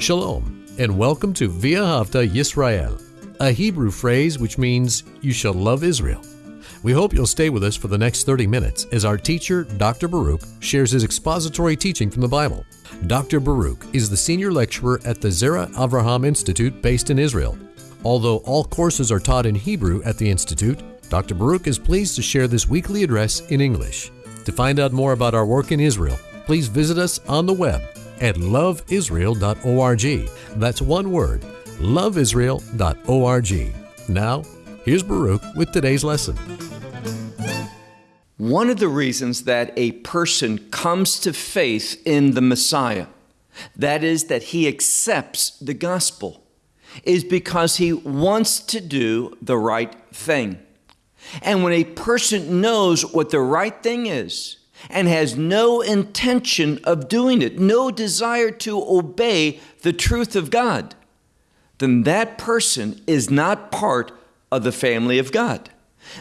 Shalom, and welcome to V'ahavta Yisrael, a Hebrew phrase which means you shall love Israel. We hope you'll stay with us for the next 30 minutes as our teacher, Dr. Baruch, shares his expository teaching from the Bible. Dr. Baruch is the senior lecturer at the Zera Avraham Institute based in Israel. Although all courses are taught in Hebrew at the Institute, Dr. Baruch is pleased to share this weekly address in English. To find out more about our work in Israel, please visit us on the web at loveisrael.org. That's one word, loveisrael.org. Now, here's Baruch with today's lesson. One of the reasons that a person comes to faith in the Messiah, that is, that he accepts the gospel, is because he wants to do the right thing. And when a person knows what the right thing is and has no intention of doing it, no desire to obey the truth of God, then that person is not part of the family of God.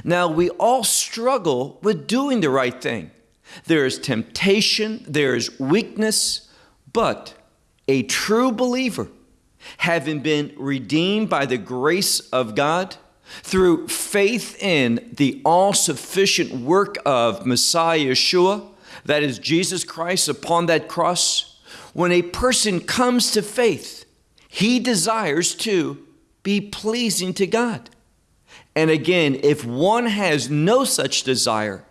Now, we all struggle with doing the right thing. There is temptation, there is weakness, but a true believer, having been redeemed by the grace of God, through faith in the all sufficient work of Messiah Yeshua, that is Jesus Christ upon that cross, when a person comes to faith, he desires to be pleasing to God. And again, if one has no such desire,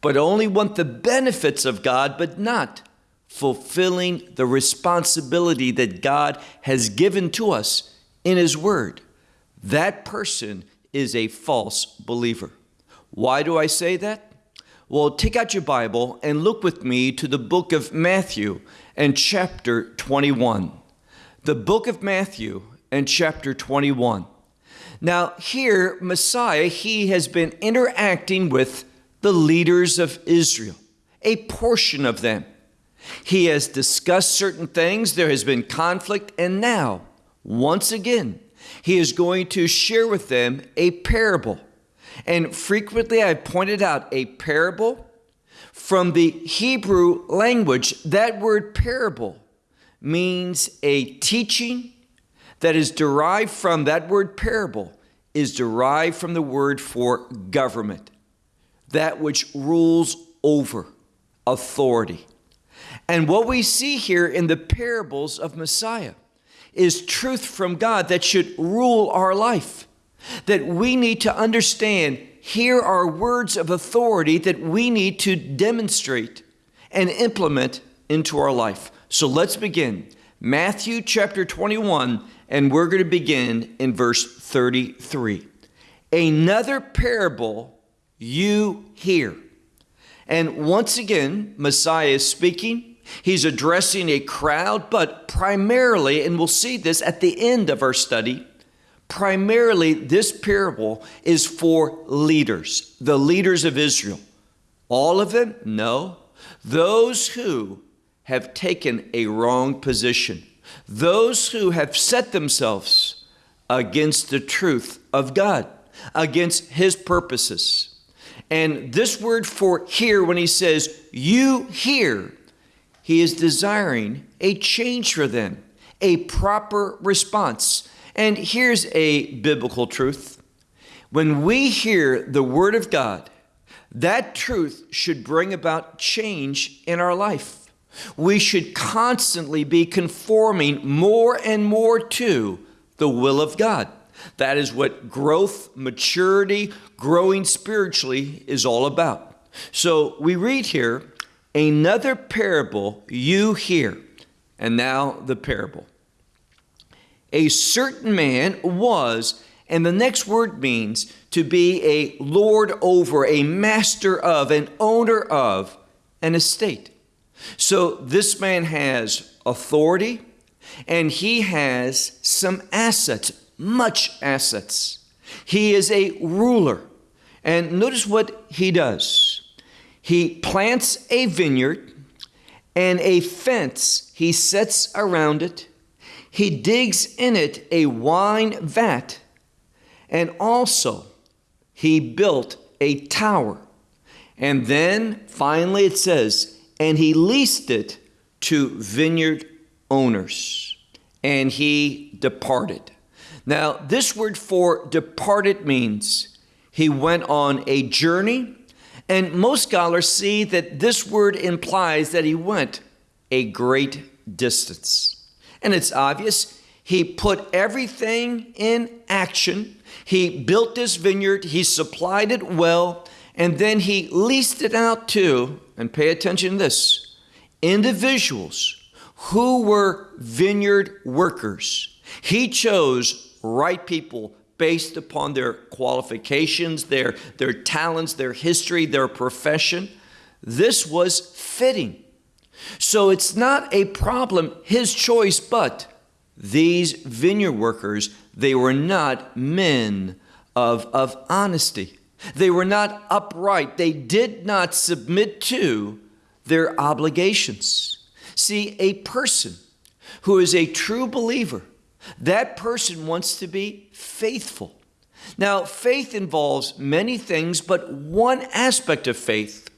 but only want the benefits of God, but not fulfilling the responsibility that God has given to us in His Word, that person is a false believer. Why do I say that? Well, take out your Bible and look with me to the book of Matthew and chapter 21. The book of Matthew and chapter 21. Now, here, Messiah, he has been interacting with the leaders of Israel, a portion of them. He has discussed certain things, there has been conflict, and now, once again, he is going to share with them a parable. And frequently I pointed out a parable from the Hebrew language. That word parable means a teaching that is derived from that word parable is derived from the word for government, that which rules over authority. And what we see here in the parables of Messiah is truth from God that should rule our life. That we need to understand here are words of authority that we need to demonstrate and implement into our life. So let's begin. Matthew chapter 21, and we're going to begin in verse 33. Another parable you hear. And once again, Messiah is speaking He's addressing a crowd, but primarily, and we'll see this at the end of our study, primarily this parable is for leaders, the leaders of Israel. All of them? No. Those who have taken a wrong position, those who have set themselves against the truth of God, against His purposes. And this word for hear, when he says, you hear, he is desiring a change for them, a proper response. And here's a biblical truth when we hear the Word of God, that truth should bring about change in our life. We should constantly be conforming more and more to the will of God. That is what growth, maturity, growing spiritually is all about. So we read here Another parable you hear. And now the parable. A certain man was, and the next word means to be a lord over, a master of, an owner of an estate. So this man has authority and he has some assets, much assets. He is a ruler. And notice what he does he plants a vineyard and a fence he sets around it. He digs in it a wine vat, and also he built a tower. And then finally it says, and he leased it to vineyard owners. and he departed. Now, this word for departed means he went on a journey, and most scholars see that this word implies that he went a great distance. And it's obvious he put everything in action. He built this vineyard, he supplied it well, and then he leased it out to, and pay attention to this, individuals who were vineyard workers. He chose right people based upon their qualifications, their, their talents, their history, their profession. This was fitting. So it's not a problem, his choice, but these vineyard workers, they were not men of, of honesty. They were not upright. They did not submit to their obligations. See, a person who is a true believer, that person wants to be faithful. Now, faith involves many things, but one aspect of faith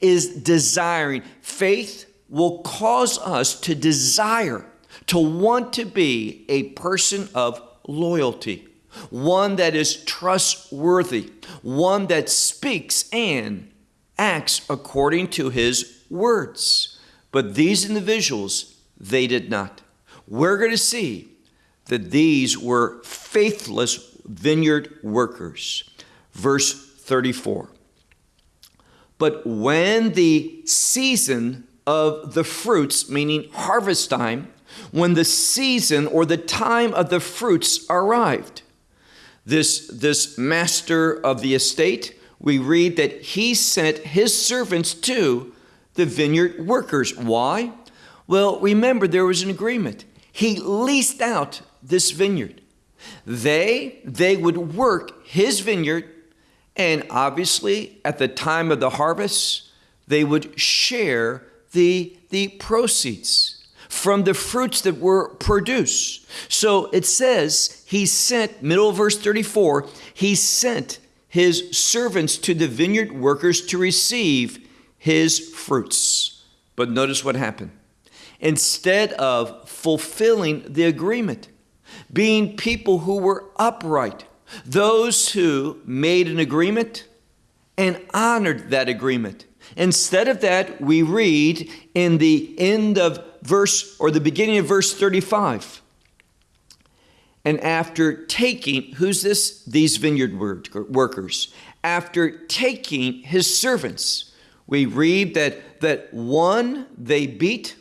is desiring. Faith will cause us to desire, to want to be a person of loyalty, one that is trustworthy, one that speaks and acts according to his words. But these individuals, they did not. We're going to see that these were faithless vineyard workers. Verse 34. But when the season of the fruits, meaning harvest time, when the season or the time of the fruits arrived, this, this master of the estate, we read that he sent his servants to the vineyard workers. Why? Well, remember, there was an agreement. He leased out this vineyard. They, they would work his vineyard, and obviously, at the time of the harvest, they would share the, the proceeds from the fruits that were produced. So it says he sent, middle verse 34, he sent his servants to the vineyard workers to receive his fruits. But notice what happened. Instead of fulfilling the agreement, being people who were upright, those who made an agreement and honored that agreement. Instead of that, we read in the end of verse or the beginning of verse 35. And after taking, who's this? These vineyard workers. After taking his servants, we read that, that one they beat,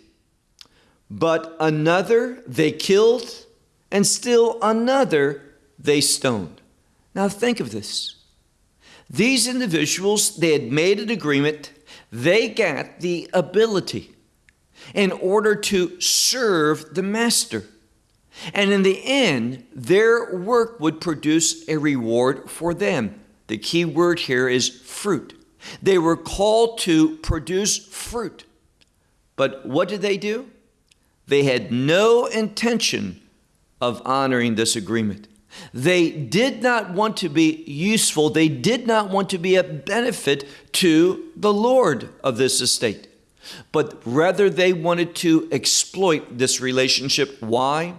but another they killed, and still another they stoned. Now think of this. These individuals, they had made an agreement, they got the ability in order to serve the master. And in the end, their work would produce a reward for them. The key word here is fruit. They were called to produce fruit. But what did they do? They had no intention of honoring this agreement. They did not want to be useful. They did not want to be a benefit to the Lord of this estate but rather they wanted to exploit this relationship. Why?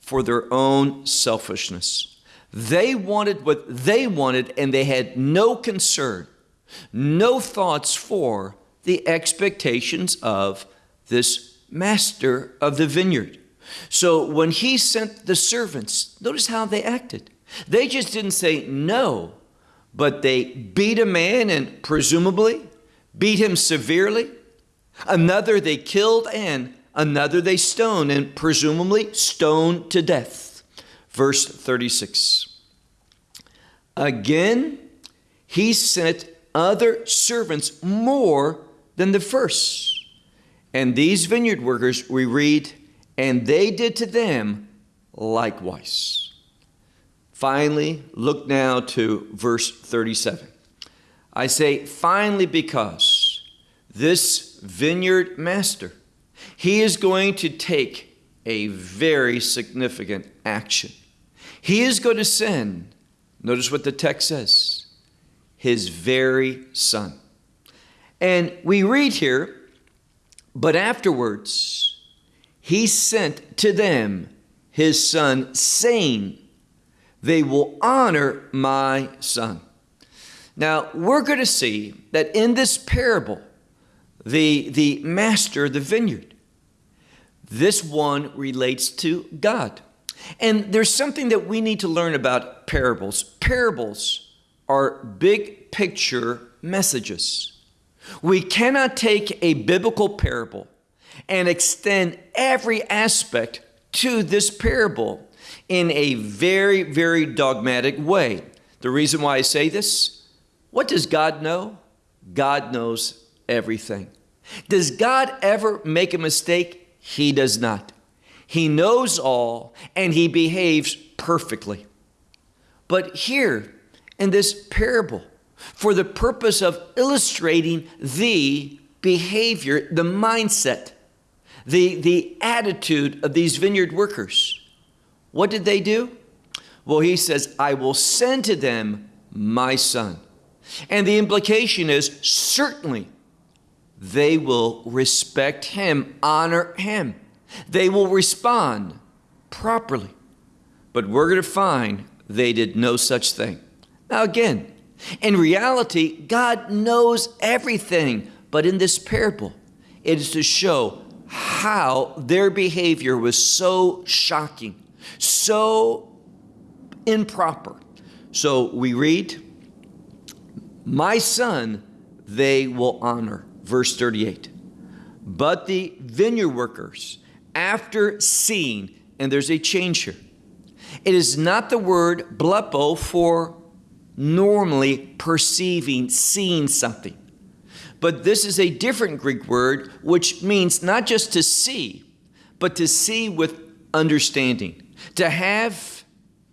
For their own selfishness. They wanted what they wanted, and they had no concern, no thoughts for the expectations of this master of the vineyard. So when he sent the servants, notice how they acted. They just didn't say no, but they beat a man and presumably beat him severely Another they killed, and another they stoned, and presumably stoned to death. Verse 36. Again, he sent other servants more than the first. And these vineyard workers, we read, and they did to them likewise. Finally, look now to verse 37. I say, finally, because this vineyard master. He is going to take a very significant action. He is going to send, notice what the text says, his very son. And we read here, but afterwards he sent to them his son, saying, They will honor my son. Now, we're going to see that in this parable, the, the master of the vineyard, this one relates to God. And there's something that we need to learn about parables. Parables are big picture messages. We cannot take a biblical parable and extend every aspect to this parable in a very, very dogmatic way. The reason why I say this what does God know? God knows everything. Does God ever make a mistake? He does not. He knows all and he behaves perfectly. But here in this parable, for the purpose of illustrating the behavior, the mindset, the, the attitude of these vineyard workers. What did they do? Well, he says, I will send to them my son. And the implication is certainly they will respect him, honor him. They will respond properly. But we're going to find they did no such thing. Now, again, in reality, God knows everything. But in this parable, it is to show how their behavior was so shocking, so improper. So we read, My son they will honor. Verse 38. But the vineyard workers, after seeing, and there's a change here, it is not the word blepo for normally perceiving, seeing something. But this is a different Greek word which means not just to see, but to see with understanding, to have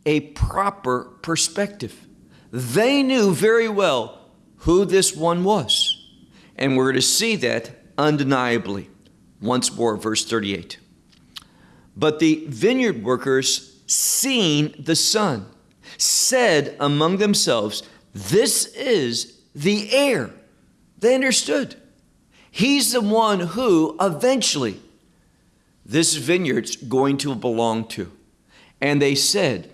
a proper perspective. They knew very well who this one was. And we're to see that undeniably. Once more, verse 38. But the vineyard workers, seeing the son, said among themselves, This is the heir. They understood. He's the one who eventually this vineyard's going to belong to. And they said,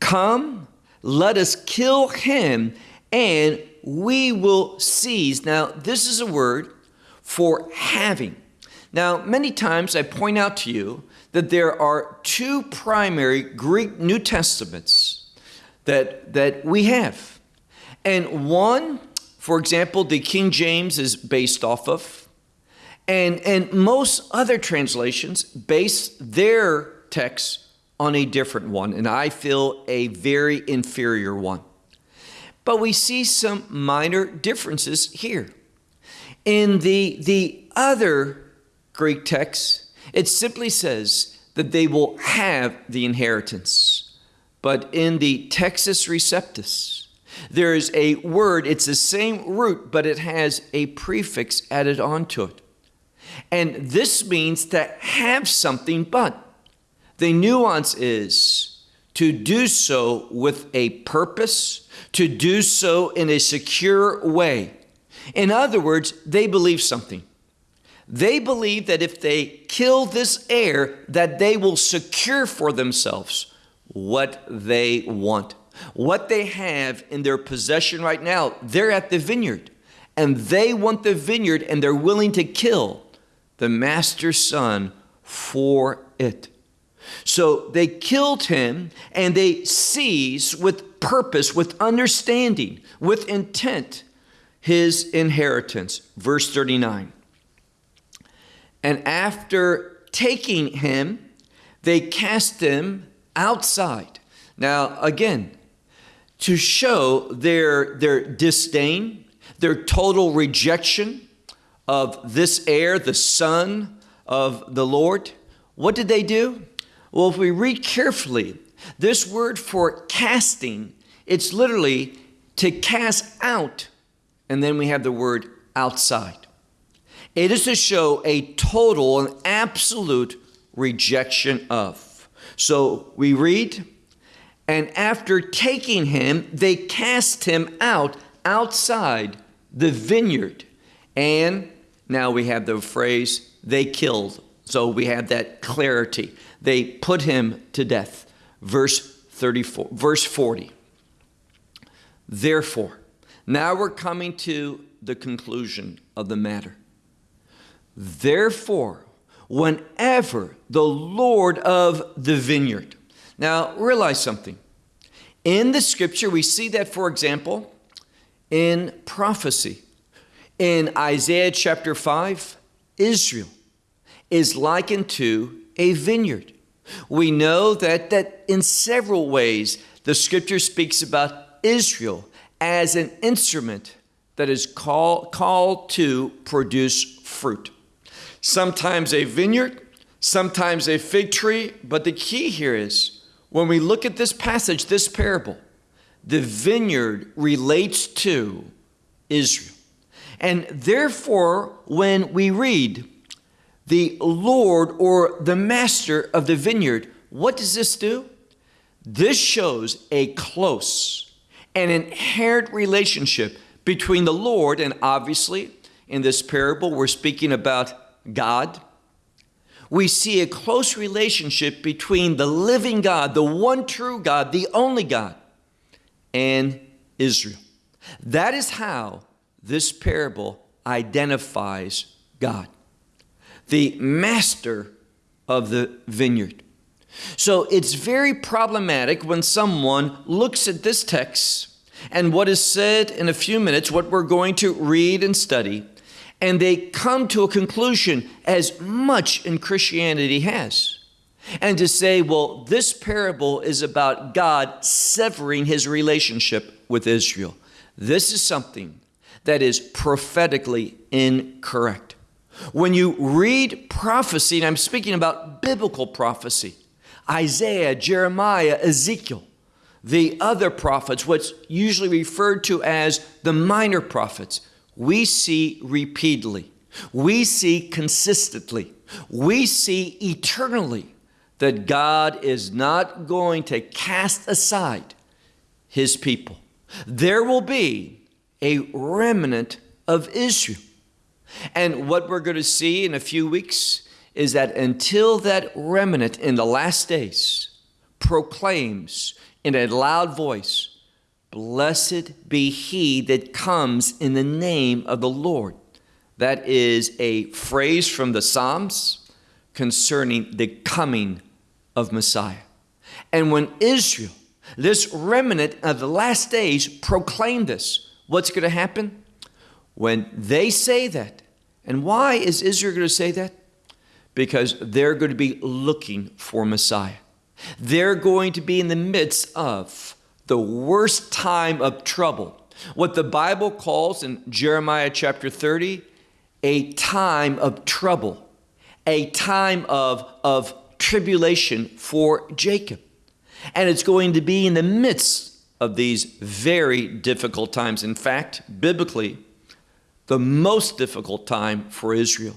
Come, let us kill him, and we will seize. Now, this is a word for having. Now, many times I point out to you that there are two primary Greek New Testaments that, that we have. And one, for example, the King James is based off of, and, and most other translations base their texts on a different one, and I feel a very inferior one. But we see some minor differences here. In the, the other Greek text, it simply says that they will have the inheritance. But in the Textus Receptus, there is a word, it's the same root, but it has a prefix added onto it. And this means to have something, but the nuance is to do so with a purpose, to do so in a secure way. In other words, they believe something. They believe that if they kill this heir, that they will secure for themselves what they want. What they have in their possession right now, they're at the vineyard and they want the vineyard and they're willing to kill the master's son for it. So they killed him and they seized with purpose, with understanding, with intent his inheritance. Verse 39. And after taking him, they cast him outside. Now, again, to show their, their disdain, their total rejection of this heir, the son of the Lord, what did they do? Well, if we read carefully, this word for casting, it's literally to cast out, and then we have the word outside. It is to show a total and absolute rejection of. So we read, and after taking him, they cast him out outside the vineyard. And now we have the phrase, they killed So we have that clarity. They put him to death. Verse 34, verse 40. Therefore, now we're coming to the conclusion of the matter. Therefore, whenever the Lord of the vineyard. Now, realize something. In the scripture, we see that, for example, in prophecy. In Isaiah chapter 5, Israel is likened to a vineyard. We know that, that in several ways the scripture speaks about Israel as an instrument that is call, called to produce fruit. Sometimes a vineyard, sometimes a fig tree, but the key here is when we look at this passage, this parable, the vineyard relates to Israel. And therefore, when we read the Lord or the master of the vineyard, what does this do? This shows a close and inherent relationship between the Lord, and obviously in this parable, we're speaking about God. We see a close relationship between the living God, the one true God, the only God, and Israel. That is how this parable identifies God, the master of the vineyard. So it's very problematic when someone looks at this text and what is said in a few minutes, what we're going to read and study, and they come to a conclusion as much in Christianity has. And to say, well, this parable is about God severing his relationship with Israel. This is something that is prophetically incorrect. When you read prophecy, and I'm speaking about biblical prophecy, Isaiah, Jeremiah, Ezekiel, the other prophets, what's usually referred to as the minor prophets, we see repeatedly, we see consistently, we see eternally that God is not going to cast aside his people. There will be a remnant of Israel. And what we're going to see in a few weeks is that until that remnant in the last days proclaims in a loud voice, Blessed be he that comes in the name of the Lord. That is a phrase from the Psalms concerning the coming of Messiah. And when Israel, this remnant of the last days, proclaim this, what's going to happen? When they say that, and why is Israel going to say that? Because they're going to be looking for Messiah. They're going to be in the midst of the worst time of trouble. What the Bible calls in Jeremiah chapter 30 a time of trouble, a time of, of tribulation for Jacob. And it's going to be in the midst of these very difficult times. In fact, biblically, the most difficult time for Israel.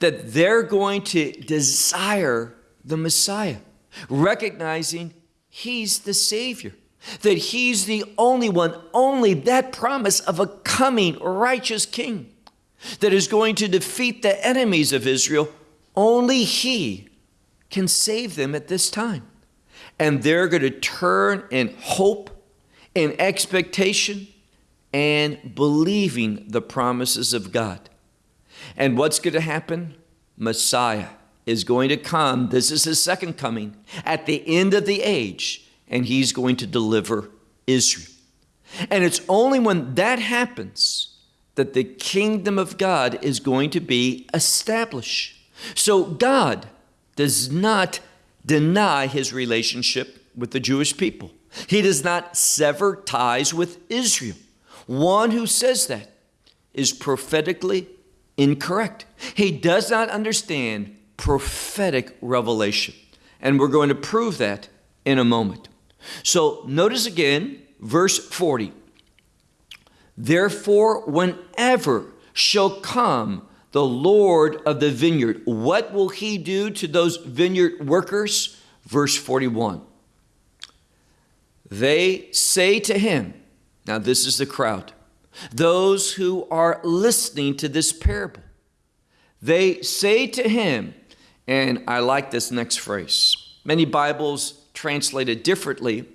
That they're going to desire the Messiah recognizing He's the Savior, that He's the only one, only that promise of a coming righteous King that is going to defeat the enemies of Israel. Only He can save them at this time. And they're going to turn in hope, in expectation, and believing the promises of God. And what's going to happen? Messiah is going to come. This is his second coming at the end of the age, and he's going to deliver Israel. And it's only when that happens that the kingdom of God is going to be established. So God does not deny his relationship with the Jewish people. He does not sever ties with Israel. One who says that is prophetically incorrect. He does not understand prophetic revelation. And we're going to prove that in a moment. So notice again, verse 40. Therefore, whenever shall come the Lord of the vineyard, what will he do to those vineyard workers? Verse 41. They say to him, now this is the crowd, those who are listening to this parable, They say to him, and I like this next phrase. Many Bibles translate it differently,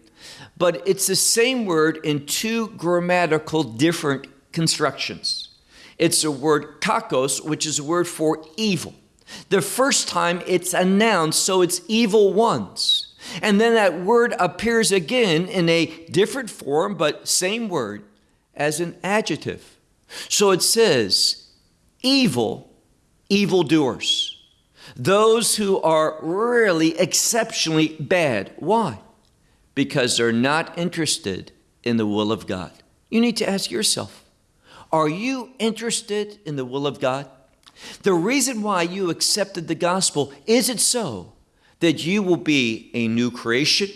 but it's the same word in two grammatical different constructions. It's a word kakos, which is a word for evil. The first time it's announced, so it's evil ones. And then that word appears again in a different form, but same word as an adjective. So it says, evil, evildoers. Those who are really exceptionally bad. Why? Because they're not interested in the will of God. You need to ask yourself Are you interested in the will of God? The reason why you accepted the gospel is it so that you will be a new creation,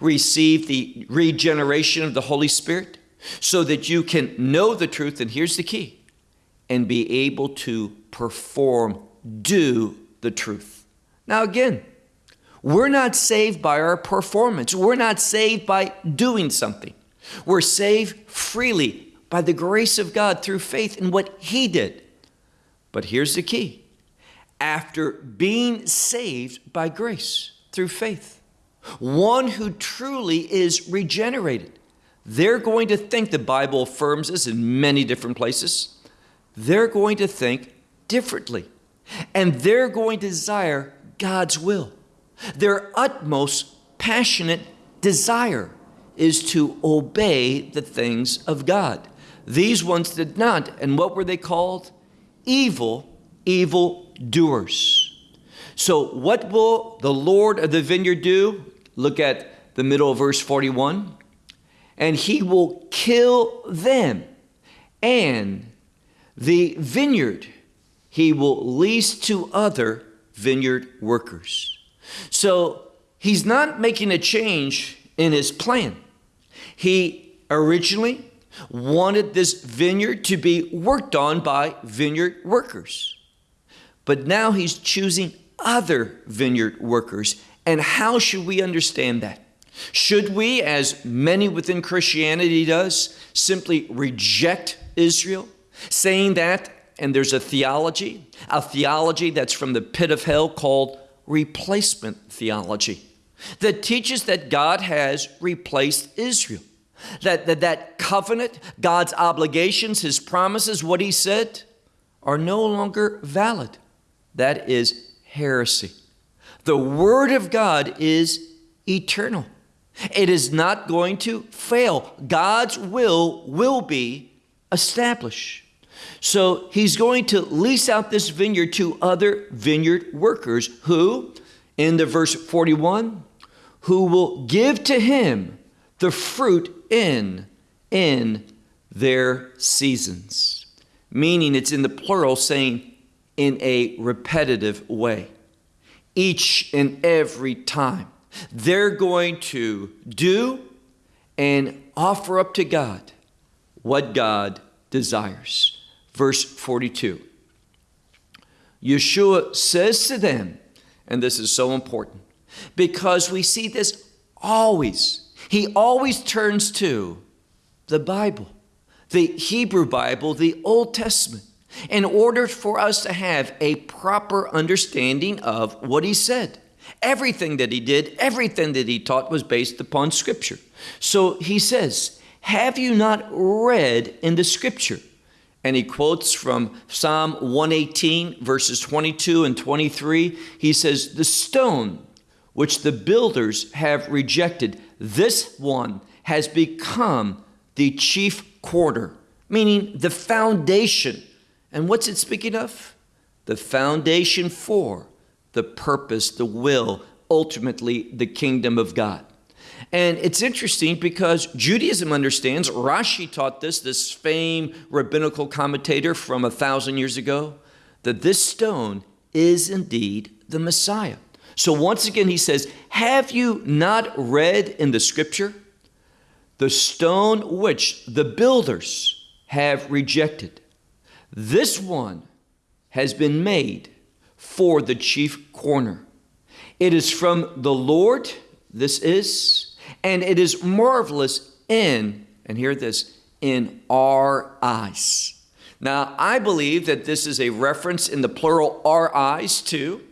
receive the regeneration of the Holy Spirit, so that you can know the truth, and here's the key, and be able to perform, do the truth. Now, again, we're not saved by our performance. We're not saved by doing something. We're saved freely by the grace of God through faith in what He did. But here's the key after being saved by grace through faith, one who truly is regenerated, they're going to think, the Bible affirms this in many different places, they're going to think differently. And they're going to desire God's will. Their utmost passionate desire is to obey the things of God. These ones did not. And what were they called? Evil, evil doers. So, what will the Lord of the vineyard do? Look at the middle of verse 41. And he will kill them, and the vineyard he will lease to other vineyard workers. So, he's not making a change in his plan. He originally wanted this vineyard to be worked on by vineyard workers. But now he's choosing other vineyard workers. And how should we understand that? Should we, as many within Christianity does, simply reject Israel, saying that, and there's a theology, a theology that's from the pit of hell called replacement theology, that teaches that God has replaced Israel. That, that that covenant, God's obligations, his promises, what he said, are no longer valid. That is heresy. The Word of God is eternal. It is not going to fail. God's will will be established. So he's going to lease out this vineyard to other vineyard workers who, in the verse 41, who will give to him the fruit in in their seasons. Meaning it's in the plural saying in a repetitive way. Each and every time, they're going to do and offer up to God what God desires. Verse 42. Yeshua says to them, and this is so important because we see this always. He always turns to the Bible, the Hebrew Bible, the Old Testament in order for us to have a proper understanding of what he said. Everything that he did, everything that he taught was based upon Scripture. So he says, Have you not read in the Scripture? And he quotes from Psalm 118, verses 22 and 23. He says, The stone which the builders have rejected, this one has become the chief corner, meaning the foundation and what's it speaking of? The foundation for the purpose, the will, ultimately the kingdom of God. And it's interesting because Judaism understands, Rashi taught this, this famed rabbinical commentator from a thousand years ago, that this stone is indeed the Messiah. So once again, he says, Have you not read in the scripture the stone which the builders have rejected? This one has been made for the chief corner. It is from the Lord, this is, and it is marvelous in, and hear this, in our eyes. Now, I believe that this is a reference in the plural our eyes to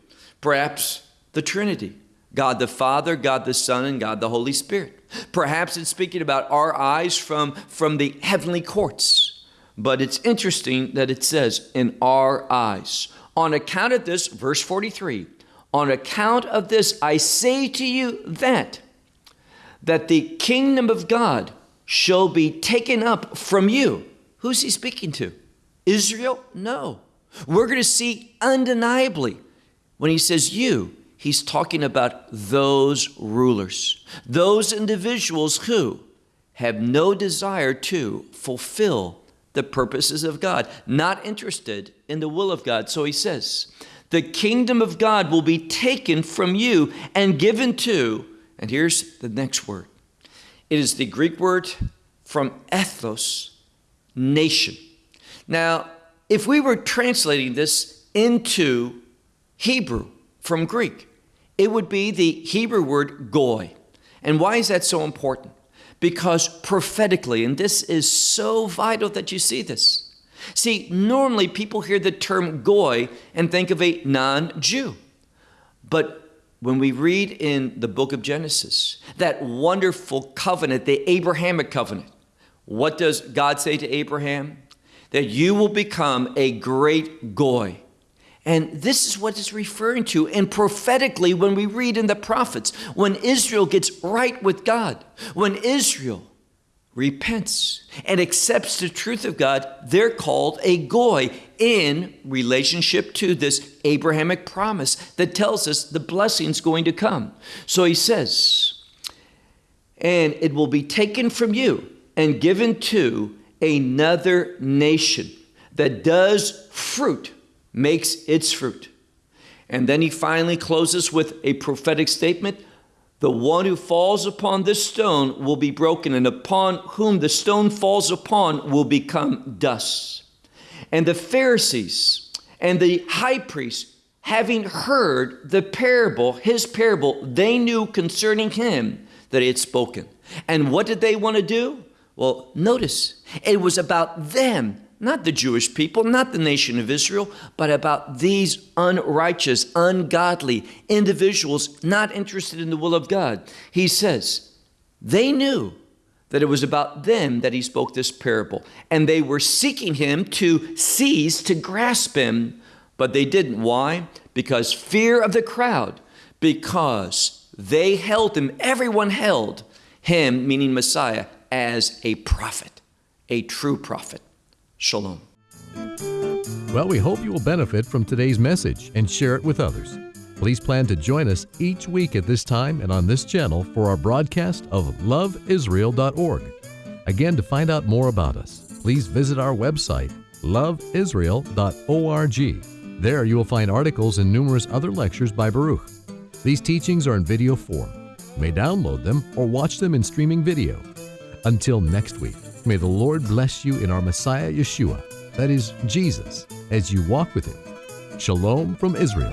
perhaps the Trinity God the Father, God the Son, and God the Holy Spirit. Perhaps it's speaking about our eyes from, from the heavenly courts. But it's interesting that it says, in our eyes. On account of this, verse 43, on account of this, I say to you that, that the kingdom of God shall be taken up from you. Who's he speaking to? Israel? No. We're going to see undeniably when he says you, he's talking about those rulers, those individuals who have no desire to fulfill the purposes of God, not interested in the will of God. So he says, the kingdom of God will be taken from you and given to, and here's the next word. It is the Greek word from ethnos, nation. Now, if we were translating this into Hebrew from Greek, it would be the Hebrew word goy. And why is that so important? Because prophetically, and this is so vital that you see this. See, normally people hear the term goy and think of a non Jew. But when we read in the book of Genesis, that wonderful covenant, the Abrahamic covenant, what does God say to Abraham? That you will become a great goy. And this is what it's referring to. And prophetically, when we read in the prophets, when Israel gets right with God, when Israel repents and accepts the truth of God, they're called a goy in relationship to this Abrahamic promise that tells us the blessing's going to come. So he says, and it will be taken from you and given to another nation that does fruit makes its fruit. And then he finally closes with a prophetic statement the one who falls upon this stone will be broken, and upon whom the stone falls upon will become dust. And the Pharisees and the high priest, having heard the parable, his parable, they knew concerning him that he had spoken. And what did they want to do? Well, notice it was about them not the Jewish people, not the nation of Israel, but about these unrighteous, ungodly individuals not interested in the will of God. He says, they knew that it was about them that he spoke this parable, and they were seeking him to seize, to grasp him, but they didn't. Why? Because fear of the crowd, because they held him, everyone held him, meaning Messiah, as a prophet, a true prophet. Shalom. Well, we hope you will benefit from today's message and share it with others. Please plan to join us each week at this time and on this channel for our broadcast of loveisrael.org. Again, to find out more about us, please visit our website, loveisrael.org. There you will find articles and numerous other lectures by Baruch. These teachings are in video form. You may download them or watch them in streaming video. Until next week. May the Lord bless you in our Messiah Yeshua, that is, Jesus, as you walk with Him. Shalom from Israel.